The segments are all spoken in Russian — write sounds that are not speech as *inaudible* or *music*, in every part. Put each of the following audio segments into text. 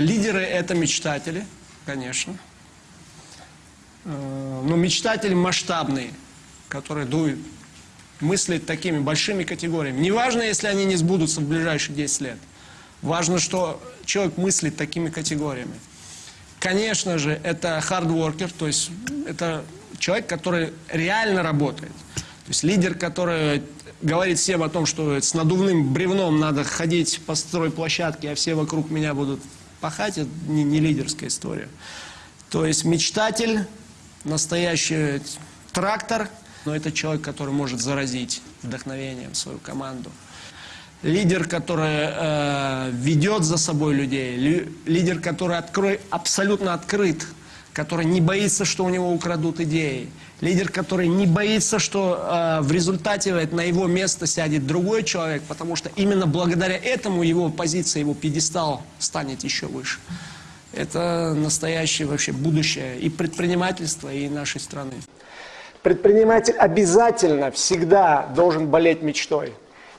Лидеры – это мечтатели, конечно. Э, Но мечтатели масштабные, которые дуют, мыслят такими большими категориями. Неважно, если они не сбудутся в ближайшие 10 лет. Важно, что человек мыслит такими категориями. Конечно же, это хардворкер, то есть это человек, который реально работает. То есть лидер, который говорит всем о том, что с надувным бревном надо ходить по стройплощадке, а все вокруг меня будут пахать, это не, не лидерская история. То есть мечтатель, настоящий трактор, но это человек, который может заразить вдохновением свою команду. Лидер, который э, ведет за собой людей, ли, лидер, который открой, абсолютно открыт, который не боится, что у него украдут идеи, лидер, который не боится, что э, в результате на его место сядет другой человек, потому что именно благодаря этому его позиция, его пьедестал станет еще выше. Это настоящее вообще будущее и предпринимательства, и нашей страны. Предприниматель обязательно всегда должен болеть мечтой.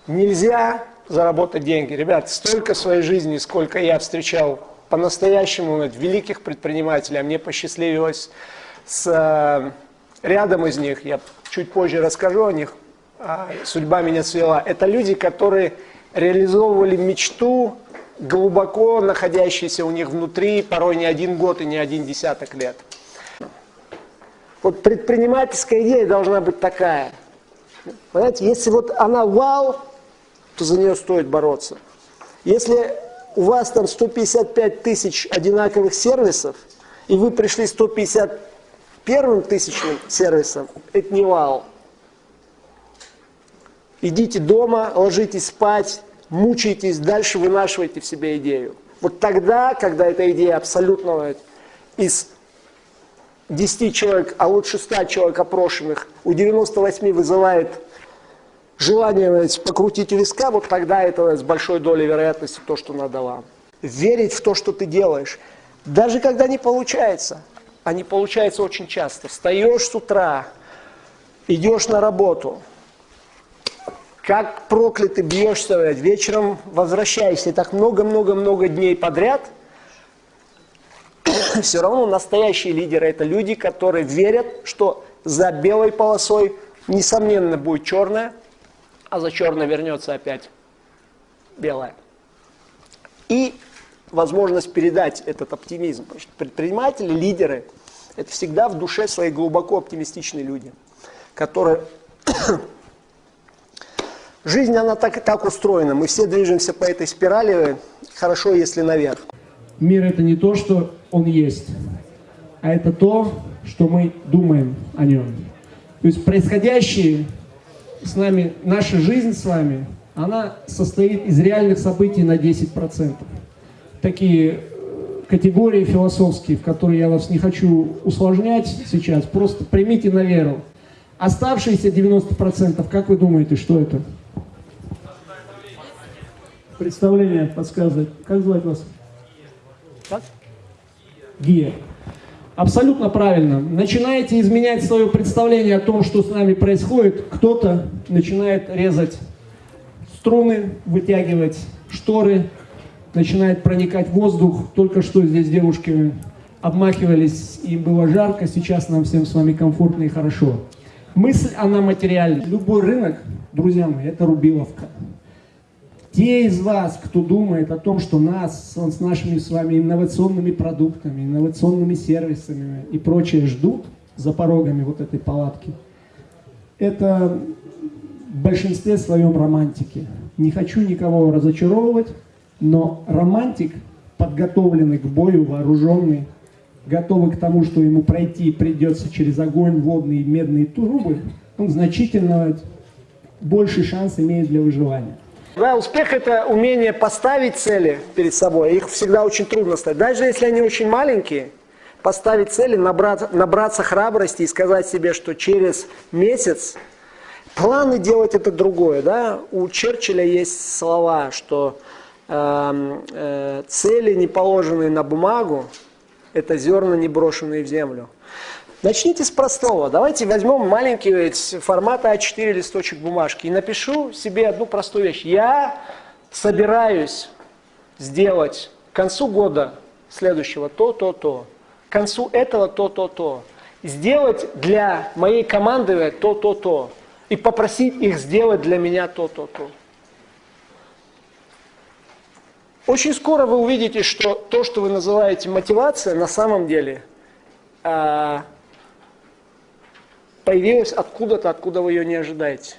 Нельзя заработать деньги. Ребят, столько своей жизни, сколько я встречал по-настоящему великих предпринимателей, а мне посчастливилось с э, рядом из них, я чуть позже расскажу о них, а судьба меня свела. Это люди, которые реализовывали мечту, глубоко находящиеся у них внутри, порой не один год и не один десяток лет. Вот предпринимательская идея должна быть такая. Понимаете, если вот она вау, то за нее стоит бороться. Если у вас там 155 тысяч одинаковых сервисов, и вы пришли 151 тысячным сервисом, это не вау. Идите дома, ложитесь спать, мучайтесь, дальше вынашивайте в себе идею. Вот тогда, когда эта идея абсолютно из 10 человек, а лучше 100 человек опрошенных, у 98 вызывает желание покрутить у виска, вот тогда это с большой долей вероятности то, что надо вам. Верить в то, что ты делаешь. Даже когда не получается, а не получается очень часто. Встаешь с утра, идешь на работу, как проклятый бьешься, вечером возвращаешься, и так много-много-много дней подряд *coughs* – все равно настоящие лидеры – это люди, которые верят, что за белой полосой, несомненно, будет черная, а за черной вернется опять белая. И возможность передать этот оптимизм. Предприниматели, лидеры – это всегда в душе свои глубоко оптимистичные люди, которые… *clears throat* Жизнь, она так, так устроена. Мы все движемся по этой спирали, хорошо, если наверх. Мир – это не то, что он есть, а это то, что мы думаем о нем. То есть происходящее с нами, наша жизнь с вами, она состоит из реальных событий на 10%. Такие э, категории философские, в которые я вас не хочу усложнять сейчас, просто примите на веру. Оставшиеся 90%, как вы думаете, что это? Представление подсказывает. Как звать вас? Как? Гия. Абсолютно правильно. Начинаете изменять свое представление о том, что с нами происходит, кто-то начинает резать струны, вытягивать шторы, начинает проникать воздух. Только что здесь девушки обмахивались, им было жарко, сейчас нам всем с вами комфортно и хорошо. Мысль, она материальна. Любой рынок, друзья мои, это рубиловка. Те из вас, кто думает о том, что нас с нашими с вами инновационными продуктами, инновационными сервисами и прочее ждут за порогами вот этой палатки, это в большинстве своем романтики. Не хочу никого разочаровывать, но романтик, подготовленный к бою, вооруженный, готовый к тому, что ему пройти придется через огонь, водные медные трубы, он значительно больше шанс имеет для выживания. Да, успех – это умение поставить цели перед собой. Их всегда очень трудно ставить. Даже если они очень маленькие, поставить цели, набраться, набраться храбрости и сказать себе, что через месяц планы делать это другое. Да? У Черчилля есть слова, что э, э, цели, не положенные на бумагу, это зерна, не брошенные в землю. Начните с простого. Давайте возьмем маленький формата А4 листочек бумажки и напишу себе одну простую вещь. Я собираюсь сделать к концу года следующего то, то, то. К концу этого то, то, то. Сделать для моей команды то, то, то. И попросить их сделать для меня то, то, то. Очень скоро вы увидите, что то, что вы называете мотивация, на самом деле появилось откуда-то, откуда вы ее не ожидаете.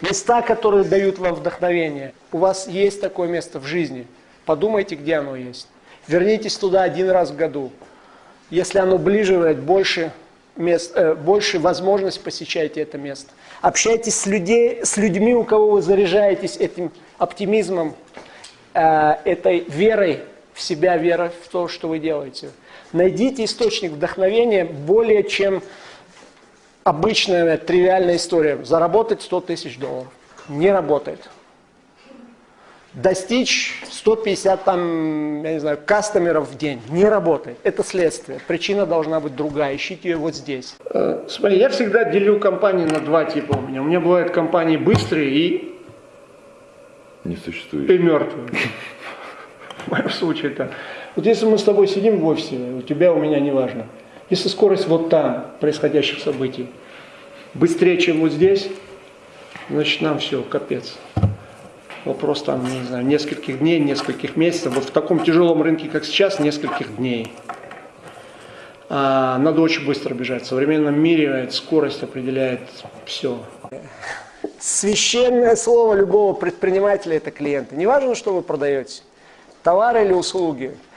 Места, которые дают вам вдохновение. У вас есть такое место в жизни. Подумайте, где оно есть. Вернитесь туда один раз в году. Если оно ближе, больше, мест, э, больше возможность посещайте это место. Общайтесь с, людей, с людьми, у кого вы заряжаетесь этим оптимизмом, э, этой верой в себя, верой в то, что вы делаете. Найдите источник вдохновения более чем обычная тривиальная история. Заработать 100 тысяч долларов. Не работает. Достичь 150 там, я не знаю, кастомеров в день. Не работает. Это следствие. Причина должна быть другая. Ищите ее вот здесь. Э, смотри, я всегда делю компании на два типа у меня. У меня бывают компании быстрые и... Не существует. И мертвые. *laughs* В моем случае это... Вот если мы с тобой сидим в офисе, у тебя, у меня, неважно. Если скорость вот там происходящих событий быстрее, чем вот здесь, значит нам все, капец. Вопрос там, не знаю, нескольких дней, нескольких месяцев. Вот в таком тяжелом рынке, как сейчас, нескольких дней. А, надо очень быстро бежать. В современном мире скорость определяет все. Священное слово любого предпринимателя – это клиенты. Неважно, что вы продаете, товары или услуги –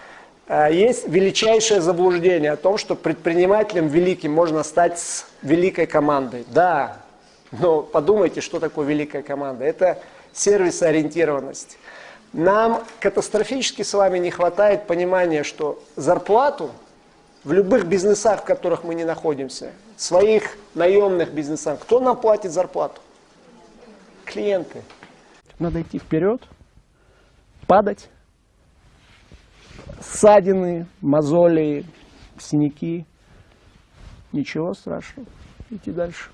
есть величайшее заблуждение о том, что предпринимателем великим можно стать с великой командой. Да, но подумайте, что такое великая команда. Это сервисоориентированность. Нам катастрофически с вами не хватает понимания, что зарплату в любых бизнесах, в которых мы не находимся, своих наемных бизнесах, кто нам платит зарплату? Клиенты. Надо идти вперед, падать, ссадины, мозоли, синяки. Ничего страшного. Идти дальше.